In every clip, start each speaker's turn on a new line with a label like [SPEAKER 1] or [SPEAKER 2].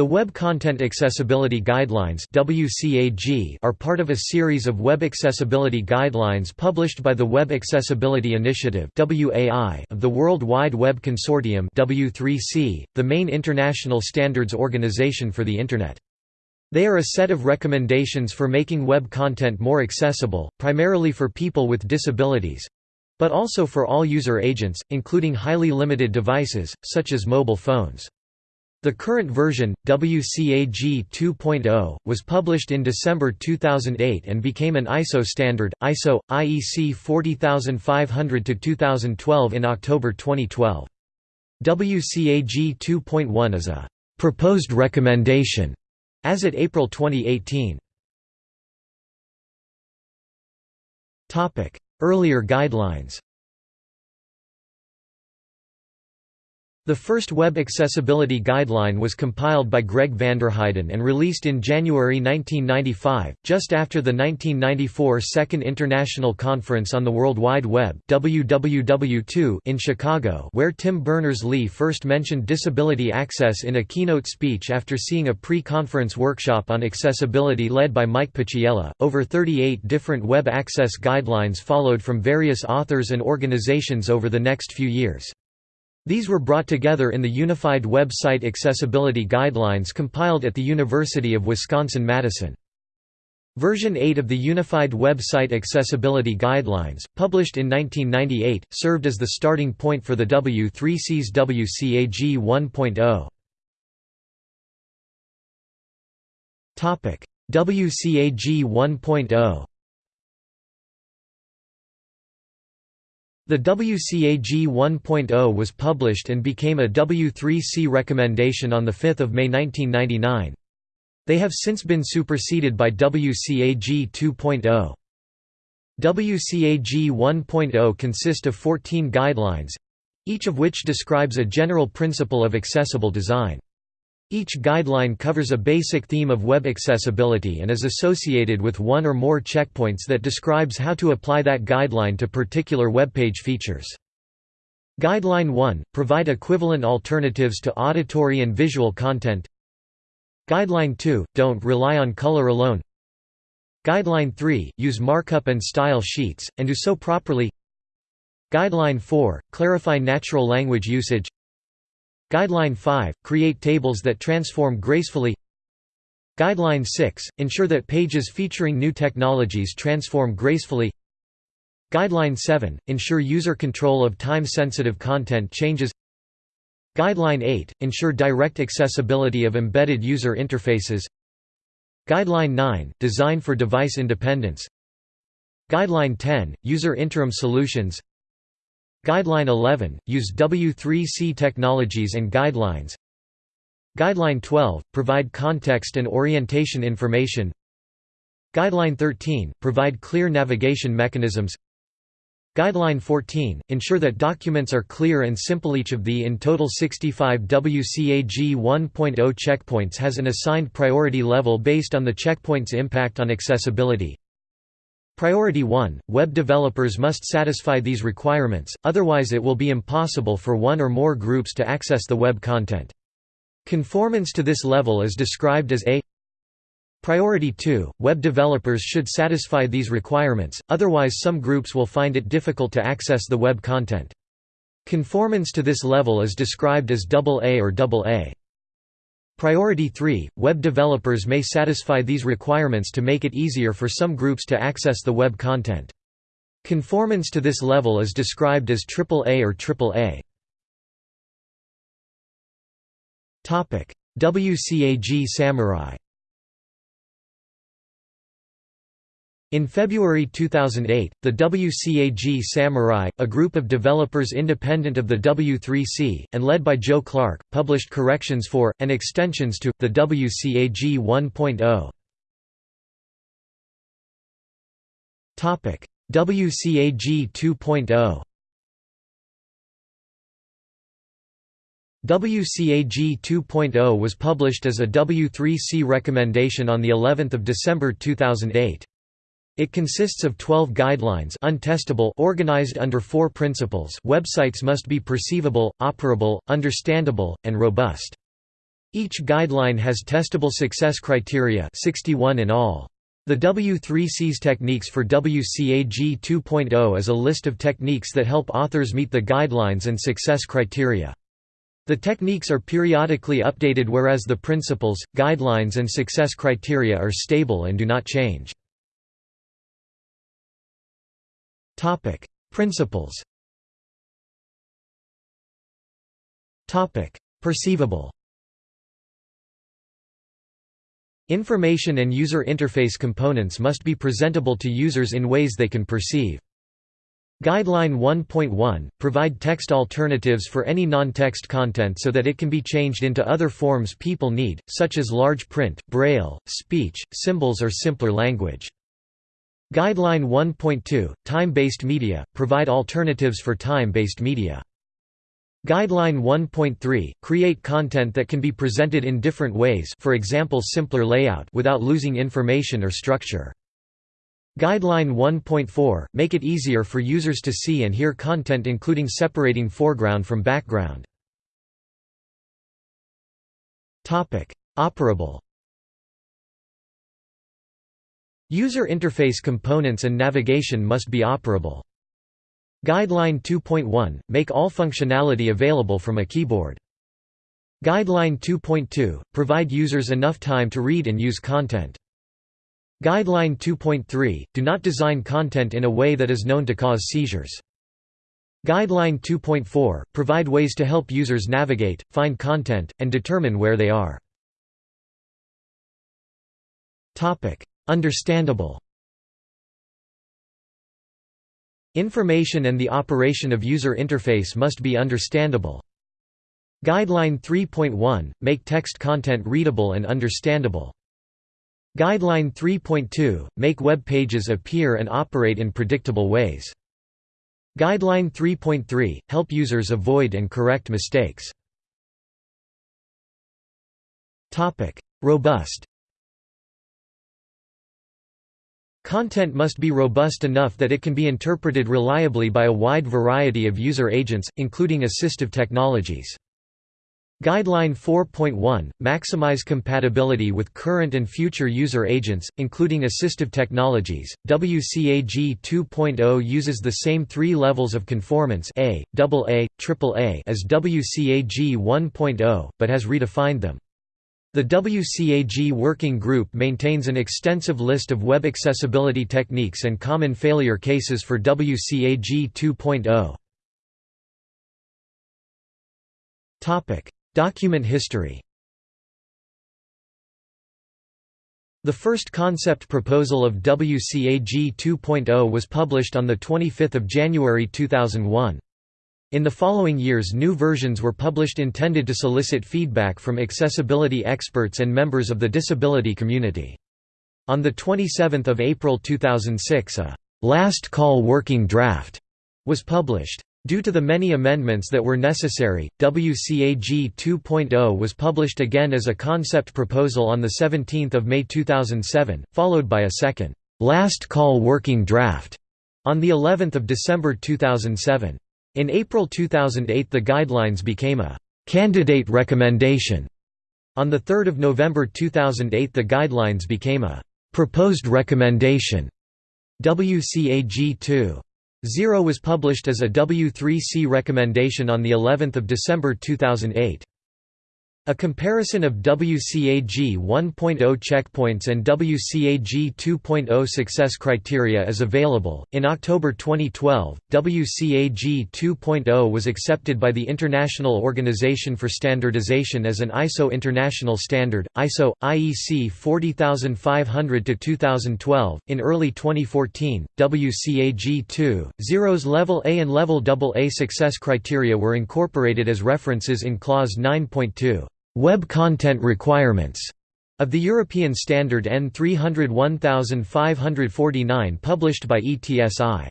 [SPEAKER 1] The Web Content Accessibility Guidelines are part of a series of web accessibility guidelines published by the Web Accessibility Initiative of the World Wide Web Consortium the main international standards organization for the Internet. They are a set of recommendations for making web content more accessible, primarily for people with disabilities—but also for all user agents, including highly limited devices, such as mobile phones. The current version, WCAG 2.0, was published in December 2008 and became an ISO standard, ISO, IEC 40500-2012 in October 2012. WCAG 2.1 is a «proposed recommendation» as at April 2018. Earlier guidelines The first Web Accessibility Guideline was compiled by Greg Vanderheiden and released in January 1995, just after the 1994 Second International Conference on the World Wide Web WWW2 in Chicago where Tim Berners-Lee first mentioned disability access in a keynote speech after seeing a pre-conference workshop on accessibility led by Mike Paciello. Over 38 different web access guidelines followed from various authors and organizations over the next few years. These were brought together in the Unified Web Site Accessibility Guidelines compiled at the University of Wisconsin-Madison. Version 8 of the Unified Web Site Accessibility Guidelines, published in 1998, served as the starting point for the W3C's WCAG 1.0. WCAG 1.0 The WCAG 1.0 was published and became a W3C recommendation on 5 May 1999. They have since been superseded by WCAG 2.0. WCAG 1.0 consist of 14 guidelines—each of which describes a general principle of accessible design. Each guideline covers a basic theme of web accessibility and is associated with one or more checkpoints that describes how to apply that guideline to particular web page features. Guideline 1 – Provide equivalent alternatives to auditory and visual content. Guideline 2 – Don't rely on color alone. Guideline 3 – Use markup and style sheets, and do so properly. Guideline 4 – Clarify natural language usage Guideline 5 – Create tables that transform gracefully. Guideline 6 – Ensure that pages featuring new technologies transform gracefully. Guideline 7 – Ensure user control of time-sensitive content changes. Guideline 8 – Ensure direct accessibility of embedded user interfaces. Guideline 9 – Design for device independence. Guideline 10 – User interim solutions Guideline 11 – Use W3C technologies and guidelines. Guideline 12 – Provide context and orientation information. Guideline 13 – Provide clear navigation mechanisms. Guideline 14 – Ensure that documents are clear and simple. Each of the in total 65 WCAG 1.0 checkpoints has an assigned priority level based on the checkpoint's impact on accessibility Priority 1 – Web developers must satisfy these requirements, otherwise it will be impossible for one or more groups to access the web content. Conformance to this level is described as a Priority 2 – Web developers should satisfy these requirements, otherwise some groups will find it difficult to access the web content. Conformance to this level is described as AA or AA. Priority 3 – Web developers may satisfy these requirements to make it easier for some groups to access the web content. Conformance to this level is described as AAA or AAA. WCAG Samurai In February 2008, the WCAG Samurai, a group of developers independent of the W3C, and led by Joe Clark, published corrections for, and extensions to, the WCAG 1.0. WCAG 2.0 WCAG 2.0 was published as a W3C recommendation on the 11th of December 2008. It consists of 12 guidelines untestable organized under four principles websites must be perceivable, operable, understandable, and robust. Each guideline has testable success criteria 61 in all. The W3Cs techniques for WCAG 2.0 is a list of techniques that help authors meet the guidelines and success criteria. The techniques are periodically updated whereas the principles, guidelines and success criteria are stable and do not change. Principles Topic: Perceivable Information and user interface components must be presentable to users in ways they can perceive. Guideline 1.1 – Provide text alternatives for any non-text content so that it can be changed into other forms people need, such as large print, braille, speech, symbols or simpler language. Guideline 1.2 – Time-based media – Provide alternatives for time-based media. Guideline 1.3 – Create content that can be presented in different ways for example simpler layout without losing information or structure. Guideline 1.4 – Make it easier for users to see and hear content including separating foreground from background. Operable User interface components and navigation must be operable. Guideline 2.1 – Make all functionality available from a keyboard. Guideline 2.2 – Provide users enough time to read and use content. Guideline 2.3 – Do not design content in a way that is known to cause seizures. Guideline 2.4 – Provide ways to help users navigate, find content, and determine where they are. Understandable Information and the operation of user interface must be understandable. Guideline 3.1 – Make text content readable and understandable. Guideline 3.2 – Make web pages appear and operate in predictable ways. Guideline 3.3 – Help users avoid and correct mistakes. Robust Content must be robust enough that it can be interpreted reliably by a wide variety of user agents, including assistive technologies. Guideline 4.1 – Maximize compatibility with current and future user agents, including assistive technologies. WCAG 2.0 uses the same three levels of conformance A, AA, AAA as WCAG 1.0, but has redefined them. The WCAG Working Group maintains an extensive list of web accessibility techniques and common failure cases for WCAG 2.0. Document history The first concept proposal of WCAG 2.0 was published on 25 January 2001. In the following years new versions were published intended to solicit feedback from accessibility experts and members of the disability community. On 27 April 2006 a «last call working draft» was published. Due to the many amendments that were necessary, WCAG 2.0 was published again as a concept proposal on 17 May 2007, followed by a second «last call working draft» on of December 2007. In April 2008 the guidelines became a «candidate recommendation». On 3 November 2008 the guidelines became a «proposed recommendation». WCAG 2.0 was published as a W3C recommendation on of December 2008. A comparison of WCAG 1.0 checkpoints and WCAG 2.0 success criteria is available. In October 2012, WCAG 2.0 was accepted by the International Organization for Standardization as an ISO international standard, ISO IEC 40500 to 2012. In early 2014, WCAG 2.0's level A and level AA success criteria were incorporated as references in clause 9.2. Web Content Requirements of the European Standard EN 301549 published by ETSI.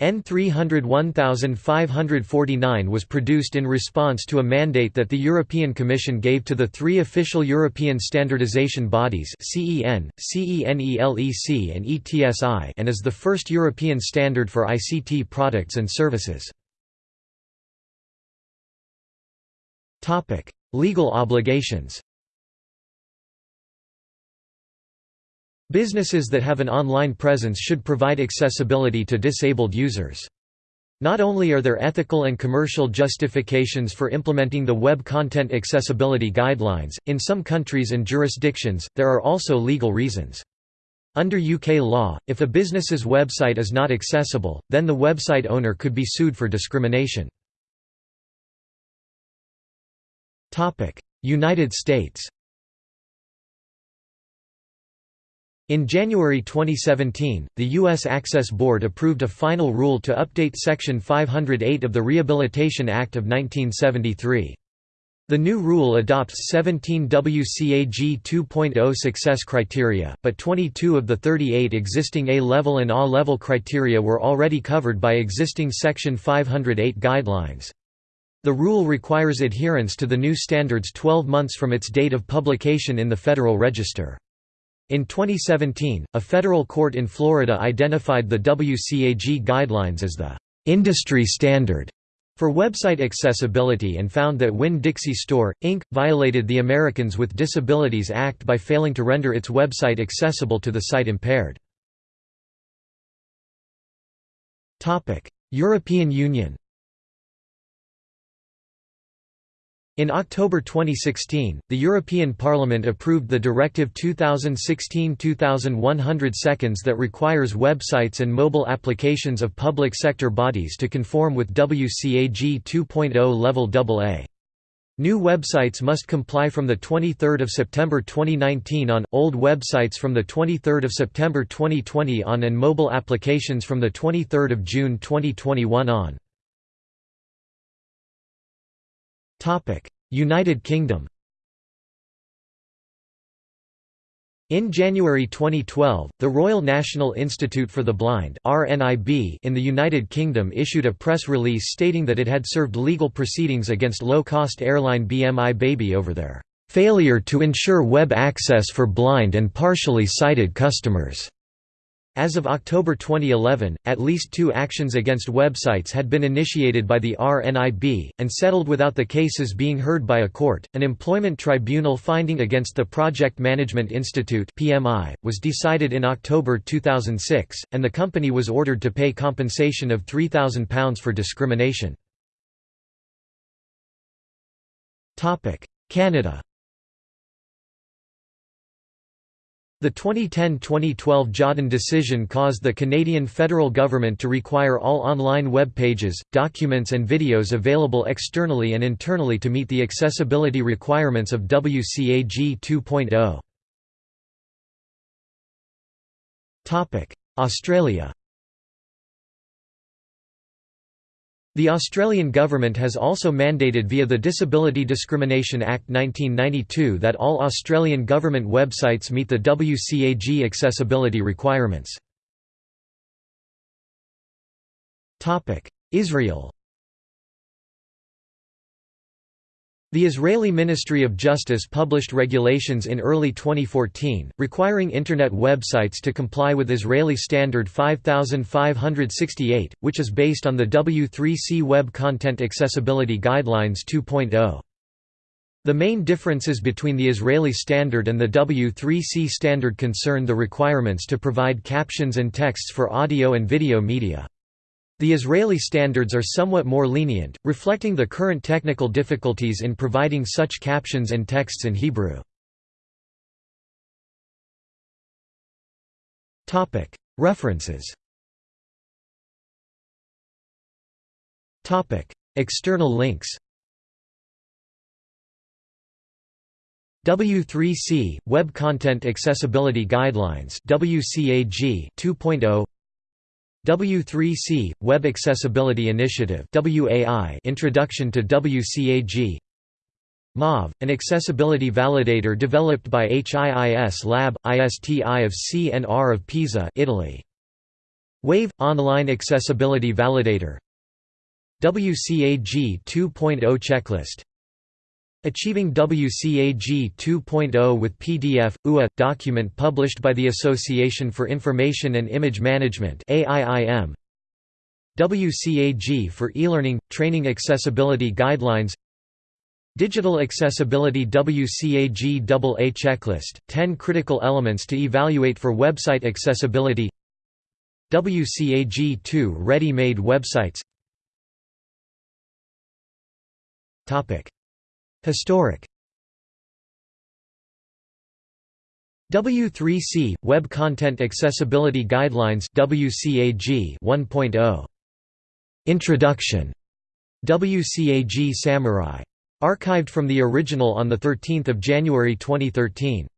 [SPEAKER 1] EN 301549 was produced in response to a mandate that the European Commission gave to the three official European standardization bodies CEN, CENELEC and ETSI and is the first European standard for ICT products and services. Legal obligations Businesses that have an online presence should provide accessibility to disabled users. Not only are there ethical and commercial justifications for implementing the Web Content Accessibility Guidelines, in some countries and jurisdictions, there are also legal reasons. Under UK law, if a business's website is not accessible, then the website owner could be sued for discrimination. United States In January 2017, the U.S. Access Board approved a final rule to update Section 508 of the Rehabilitation Act of 1973. The new rule adopts 17 WCAG 2.0 success criteria, but 22 of the 38 existing A-level and A-level criteria were already covered by existing Section 508 guidelines. The rule requires adherence to the new standards 12 months from its date of publication in the Federal Register. In 2017, a federal court in Florida identified the WCAG guidelines as the industry standard for website accessibility and found that Winn-Dixie Store, Inc., violated the Americans with Disabilities Act by failing to render its website accessible to the sight impaired. European Union In October 2016, the European Parliament approved the Directive 2016-2100 seconds that requires websites and mobile applications of public sector bodies to conform with WCAG 2.0 Level AA. New websites must comply from 23 September 2019 on, old websites from 23 September 2020 on and mobile applications from 23 June 2021 on. United Kingdom In January 2012, the Royal National Institute for the Blind in the United Kingdom issued a press release stating that it had served legal proceedings against low-cost airline BMI Baby over their "...failure to ensure web access for blind and partially sighted customers." As of October 2011, at least two actions against websites had been initiated by the RNIB, and settled without the cases being heard by a court. An employment tribunal finding against the Project Management Institute (PMI) was decided in October 2006, and the company was ordered to pay compensation of £3,000 for discrimination. Topic: Canada The 2010–2012 Jodhan decision caused the Canadian federal government to require all online web pages, documents and videos available externally and internally to meet the accessibility requirements of WCAG 2.0. Australia The Australian government has also mandated via the Disability Discrimination Act 1992 that all Australian government websites meet the WCAG accessibility requirements. Israel The Israeli Ministry of Justice published regulations in early 2014, requiring Internet websites to comply with Israeli Standard 5568, which is based on the W3C Web Content Accessibility Guidelines 2.0. The main differences between the Israeli standard and the W3C standard concern the requirements to provide captions and texts for audio and video media. The Israeli standards are somewhat more lenient, reflecting the current technical difficulties in providing such captions and texts in Hebrew. References. External links. W3C Web Content Accessibility Guidelines WCAG 2.0 W3C Web Accessibility Initiative Introduction to WCAG MAV, an accessibility validator developed by HIIS Lab, ISTI of CNR of Pisa Italy. WAVE – Online Accessibility Validator. WCAG 2.0 Checklist Achieving WCAG 2.0 with PDF UA document published by the Association for Information and Image Management AIIM WCAG for e-learning training accessibility guidelines. Digital Accessibility WCAG AA Checklist, 10 critical elements to evaluate for website accessibility. WCAG2 Ready-made websites Historic. W3C Web Content Accessibility Guidelines WCAG 1.0 Introduction. WCAG Samurai. Archived from the original on the 13th of January 2013